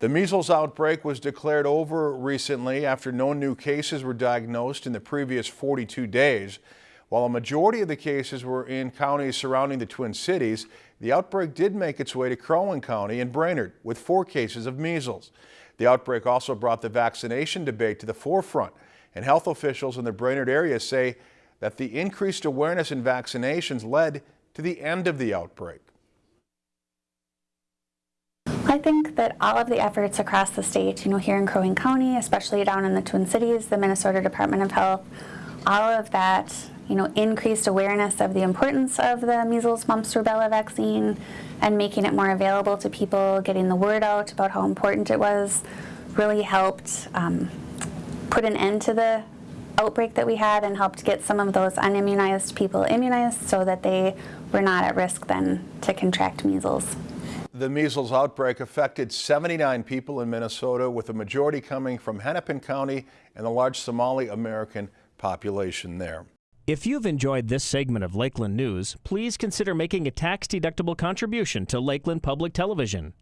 The measles outbreak was declared over recently after no new cases were diagnosed in the previous 42 days. While a majority of the cases were in counties surrounding the Twin Cities, the outbreak did make its way to Crow Wing County and Brainerd with four cases of measles. The outbreak also brought the vaccination debate to the forefront, and health officials in the Brainerd area say that the increased awareness in vaccinations led to the end of the outbreak. I think that all of the efforts across the state, you know, here in Crow Wing County, especially down in the Twin Cities, the Minnesota Department of Health, all of that, you know, increased awareness of the importance of the measles, mumps, rubella vaccine and making it more available to people, getting the word out about how important it was, really helped um, put an end to the outbreak that we had and helped get some of those unimmunized people immunized so that they were not at risk then to contract measles. The measles outbreak affected 79 people in Minnesota, with a majority coming from Hennepin County and the large Somali American population there. If you've enjoyed this segment of Lakeland News, please consider making a tax-deductible contribution to Lakeland Public Television.